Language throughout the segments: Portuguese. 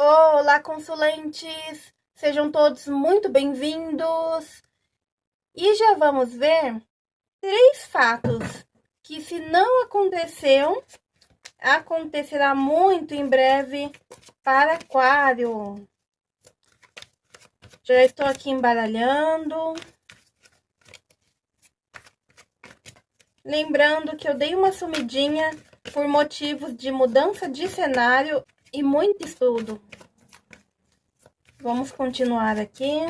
Olá, consulentes! Sejam todos muito bem-vindos! E já vamos ver três fatos que, se não aconteceu, acontecerá muito em breve para Aquário. Já estou aqui embaralhando. Lembrando que eu dei uma sumidinha por motivos de mudança de cenário e muito estudo. Vamos continuar aqui.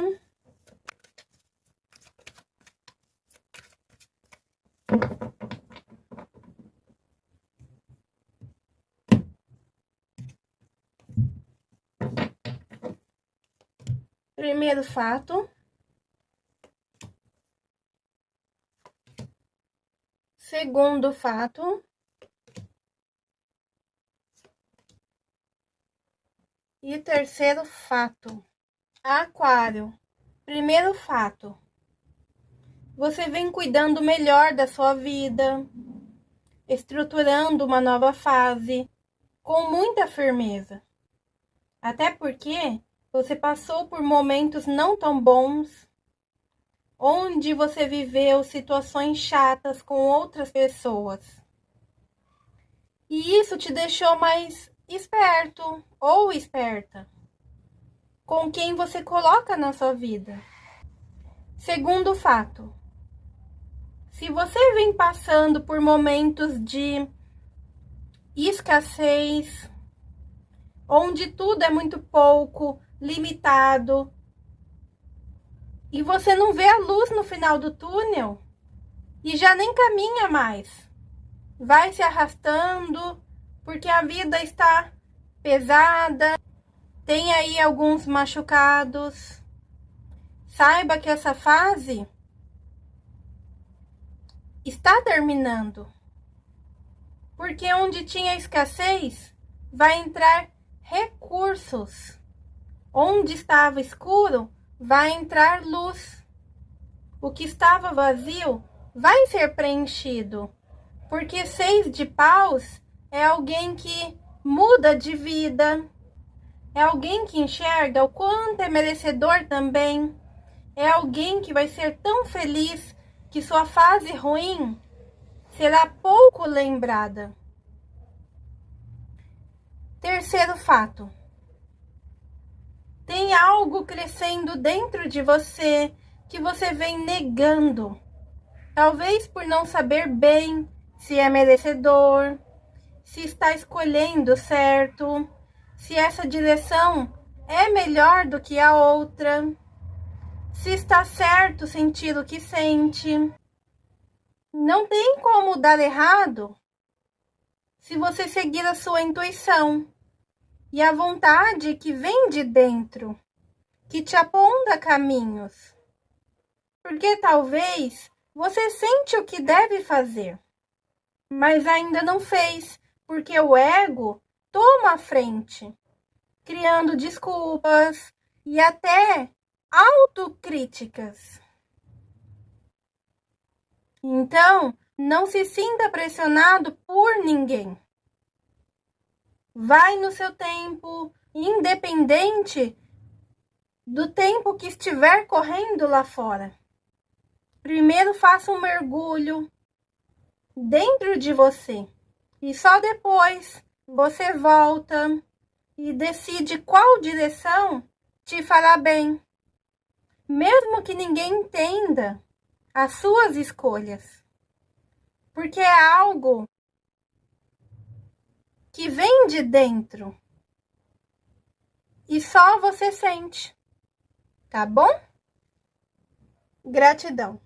Primeiro fato. Segundo fato. E terceiro fato. Aquário. Primeiro fato. Você vem cuidando melhor da sua vida, estruturando uma nova fase com muita firmeza. Até porque você passou por momentos não tão bons, onde você viveu situações chatas com outras pessoas. E isso te deixou mais esperto ou esperta com quem você coloca na sua vida. Segundo fato, se você vem passando por momentos de escassez, onde tudo é muito pouco, limitado, e você não vê a luz no final do túnel e já nem caminha mais. Vai se arrastando porque a vida está pesada, tem aí alguns machucados. Saiba que essa fase está terminando. Porque onde tinha escassez, vai entrar recursos. Onde estava escuro, vai entrar luz. O que estava vazio vai ser preenchido. Porque seis de paus é alguém que muda de vida. É alguém que enxerga o quanto é merecedor também. É alguém que vai ser tão feliz que sua fase ruim será pouco lembrada. Terceiro fato tem algo crescendo dentro de você que você vem negando. Talvez por não saber bem se é merecedor, se está escolhendo certo, se essa direção é melhor do que a outra, se está certo sentir o que sente. Não tem como dar errado se você seguir a sua intuição e a vontade que vem de dentro, que te aponta caminhos. Porque talvez você sente o que deve fazer, mas ainda não fez, porque o ego toma a frente, criando desculpas e até autocríticas. Então, não se sinta pressionado por ninguém. Vai no seu tempo, independente do tempo que estiver correndo lá fora. Primeiro faça um mergulho dentro de você e só depois você volta e decide qual direção te fará bem. Mesmo que ninguém entenda as suas escolhas. Porque é algo que vem de dentro. E só você sente, tá bom? Gratidão.